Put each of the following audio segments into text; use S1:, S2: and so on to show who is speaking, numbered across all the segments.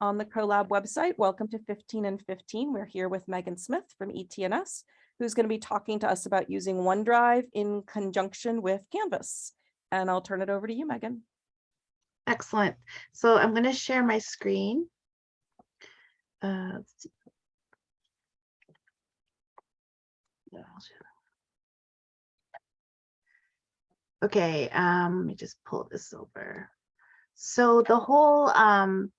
S1: on the CoLab website. Welcome to 15 and 15. We're here with Megan Smith from ETNS, who's going to be talking to us about using OneDrive in conjunction with Canvas. And I'll turn it over to you, Megan.
S2: Excellent. So I'm going to share my screen. Uh. Okay, um, let me just pull this over. So the whole um,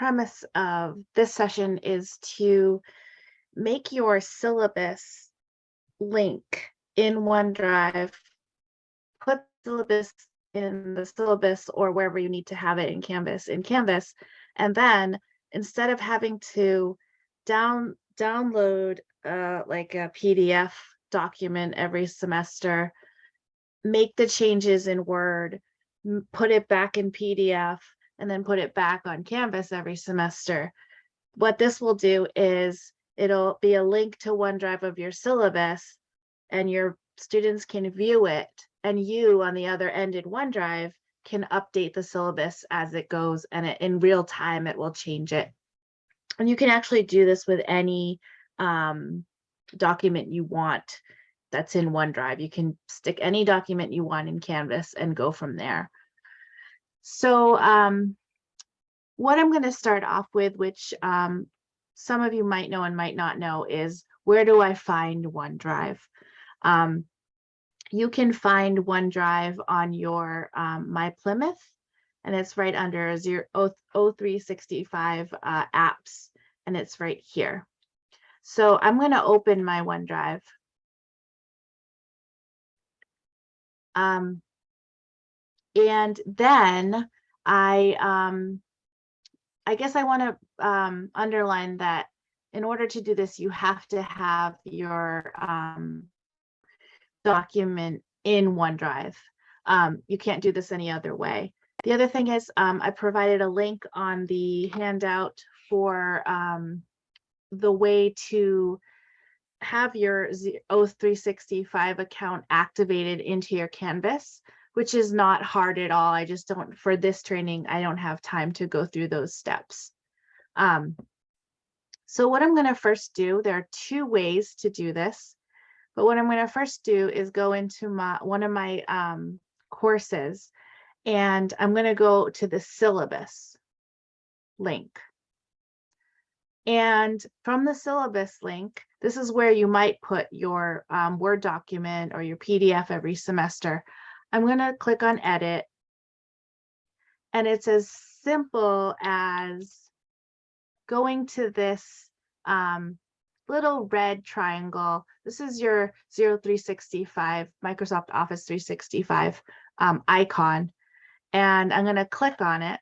S2: premise of this session is to make your syllabus link in OneDrive, put syllabus in the syllabus or wherever you need to have it in Canvas in Canvas. And then instead of having to down download uh, like a PDF document every semester, make the changes in Word, put it back in PDF, and then put it back on Canvas every semester. What this will do is it'll be a link to OneDrive of your syllabus and your students can view it and you on the other end in OneDrive can update the syllabus as it goes and it, in real time it will change it. And you can actually do this with any um, document you want that's in OneDrive. You can stick any document you want in Canvas and go from there. So um, what I'm going to start off with, which um, some of you might know and might not know, is where do I find OneDrive? Um, you can find OneDrive on your um, My Plymouth, and it's right under zero, O365 uh, apps, and it's right here. So I'm going to open my OneDrive. Um, and then I, um, I guess I want to um, underline that in order to do this, you have to have your um, document in OneDrive. Um, you can't do this any other way. The other thing is um, I provided a link on the handout for um, the way to have your Z- O365 account activated into your Canvas, which is not hard at all. I just don't, for this training, I don't have time to go through those steps. Um, so what I'm going to first do, there are two ways to do this. But what I'm going to first do is go into my one of my um, courses and I'm going to go to the syllabus link. And from the syllabus link, this is where you might put your um, Word document or your PDF every semester. I'm going to click on edit. And it's as simple as going to this um, little red triangle. This is your 0365 Microsoft Office 365 um, icon. And I'm going to click on it.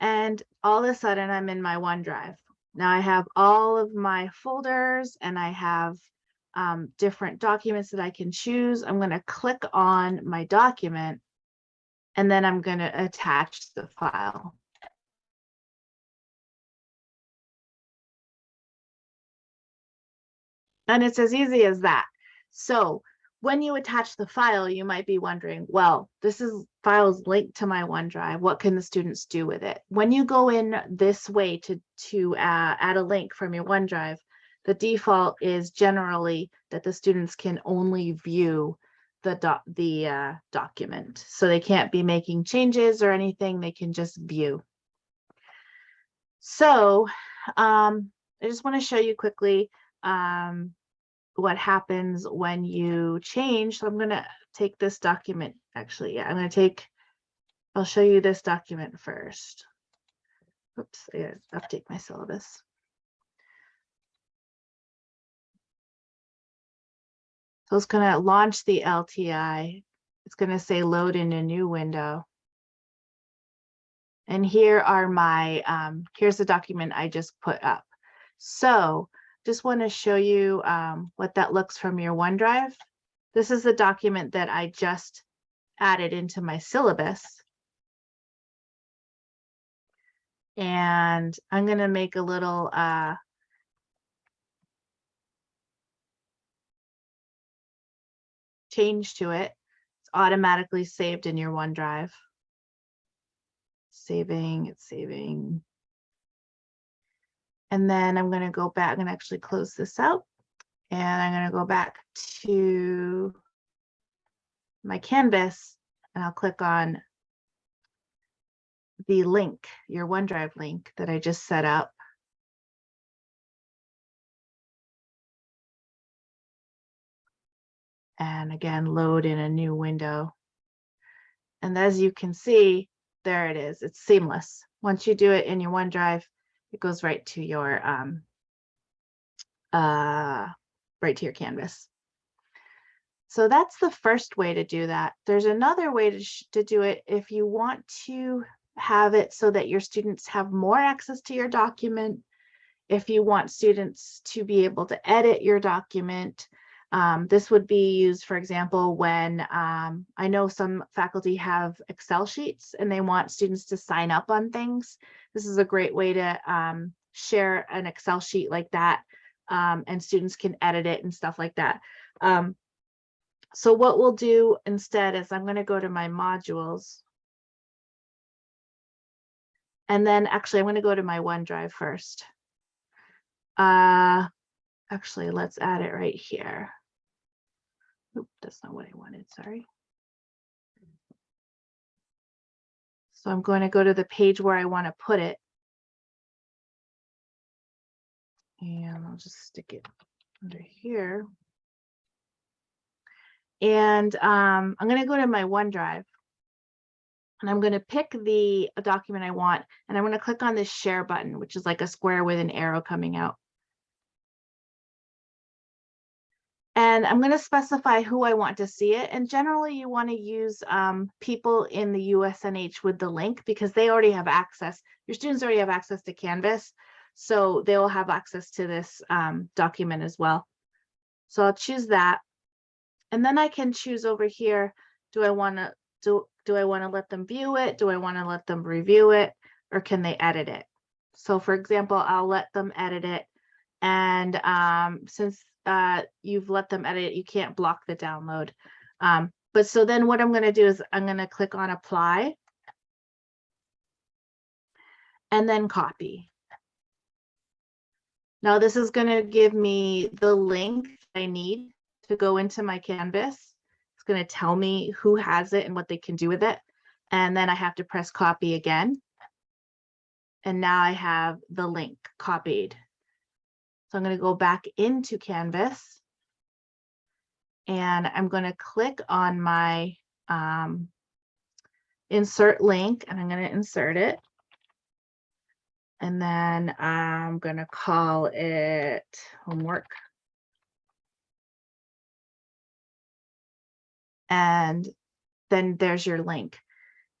S2: And all of a sudden I'm in my OneDrive. Now I have all of my folders and I have um, different documents that I can choose. I'm going to click on my document and then I'm going to attach the file. And it's as easy as that. So when you attach the file, you might be wondering, well, this is files linked to my OneDrive. What can the students do with it? When you go in this way to, to uh, add a link from your OneDrive, the default is generally that the students can only view the the uh, document. So they can't be making changes or anything. They can just view. So um, I just want to show you quickly um, what happens when you change. So I'm going to take this document. Actually, yeah, I'm going to take, I'll show you this document first. Oops, I gotta update my syllabus. So it's going to launch the LTI. It's going to say load in a new window. And here are my, um, here's the document I just put up. So just want to show you um, what that looks from your OneDrive. This is the document that I just added into my syllabus. And I'm going to make a little uh, change to it. It's automatically saved in your OneDrive. saving, it's saving. And then I'm gonna go back and actually close this out. And I'm gonna go back to my canvas and I'll click on the link, your OneDrive link that I just set up. And again, load in a new window. And as you can see, there it is. It's seamless. Once you do it in your OneDrive, it goes right to your um, uh, right to your canvas. So that's the first way to do that. There's another way to, to do it if you want to have it so that your students have more access to your document. If you want students to be able to edit your document, um, this would be used, for example, when um, I know some faculty have Excel sheets and they want students to sign up on things. This is a great way to um, share an Excel sheet like that um, and students can edit it and stuff like that. Um, so what we'll do instead is I'm going to go to my modules. And then actually I'm going to go to my OneDrive first. Uh, actually, let's add it right here. Oop, that's not what I wanted, sorry. So I'm going to go to the page where I want to put it. And I'll just stick it under here. And um, I'm going to go to my OneDrive. And I'm going to pick the document I want, and I'm going to click on this share button, which is like a square with an arrow coming out. And I'm going to specify who I want to see it. And generally you want to use um, people in the USNH with the link because they already have access. Your students already have access to Canvas. So they will have access to this um, document as well. So I'll choose that. And then I can choose over here, do I want to do, do I want to let them view it? Do I want to let them review it? Or can they edit it? So for example, I'll let them edit it. And um, since uh, you've let them edit you can't block the download. Um, but so then what I'm going to do is I'm going to click on apply. And then copy. Now this is going to give me the link I need to go into my canvas. It's going to tell me who has it and what they can do with it. And then I have to press copy again. And now I have the link copied. So I'm going to go back into Canvas. And I'm going to click on my um, insert link and I'm going to insert it. And then I'm going to call it homework. And then there's your link.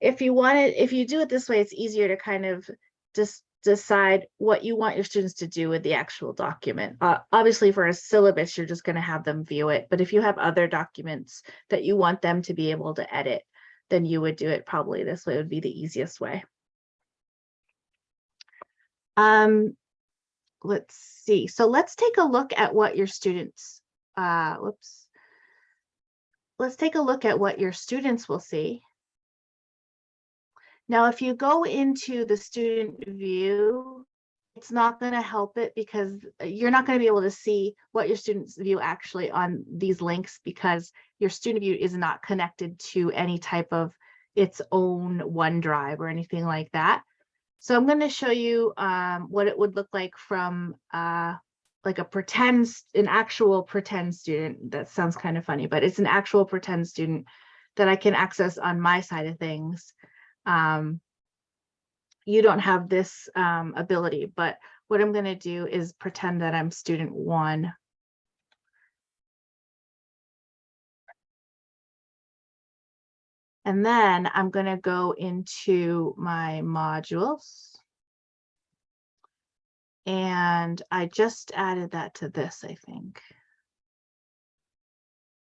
S2: If you want it, if you do it this way, it's easier to kind of just decide what you want your students to do with the actual document. Uh, obviously for a syllabus, you're just going to have them view it. But if you have other documents that you want them to be able to edit, then you would do it probably this way would be the easiest way. Um, let's see. So let's take a look at what your students, uh, whoops. Let's take a look at what your students will see. Now, if you go into the student view, it's not going to help it because you're not going to be able to see what your students view actually on these links because your student view is not connected to any type of its own OneDrive or anything like that. So I'm going to show you um, what it would look like from uh, like a pretend, an actual pretend student. That sounds kind of funny, but it's an actual pretend student that I can access on my side of things. Um, you don't have this um, ability, but what I'm going to do is pretend that I'm student one. And then I'm going to go into my modules. And I just added that to this, I think.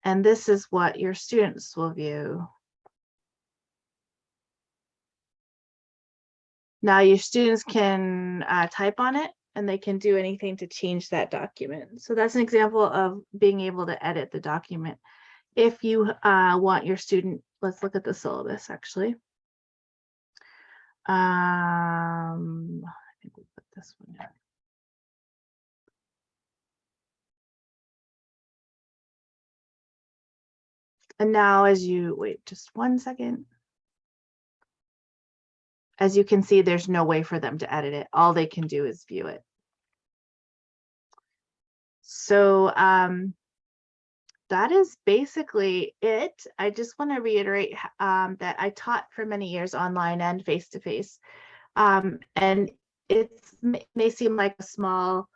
S2: And this is what your students will view. Now your students can uh, type on it and they can do anything to change that document. So that's an example of being able to edit the document. If you uh, want your student, let's look at the syllabus actually. Um, I think we put this one down. And now as you, wait, just one second. As you can see, there's no way for them to edit it. All they can do is view it. So um, that is basically it. I just want to reiterate um, that I taught for many years online and face to face. Um, and may, may seem like a small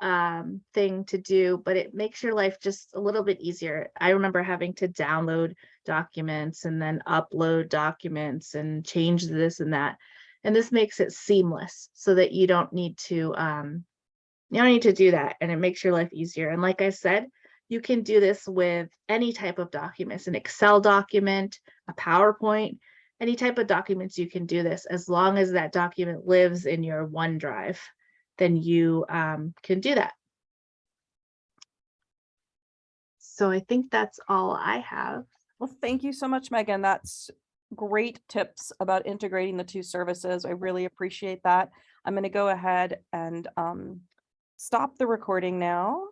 S2: um, thing to do, but it makes your life just a little bit easier. I remember having to download documents and then upload documents and change this and that. And this makes it seamless so that you don't need to um, you don't need to do that and it makes your life easier. And like I said, you can do this with any type of documents, an Excel document, a PowerPoint, any type of documents you can do this as long as that document lives in your OneDrive, then you um, can do that. So I think that's all I have.
S1: Well, thank you so much, Megan. That's great tips about integrating the two services. I really appreciate that. I'm going to go ahead and um, stop the recording now.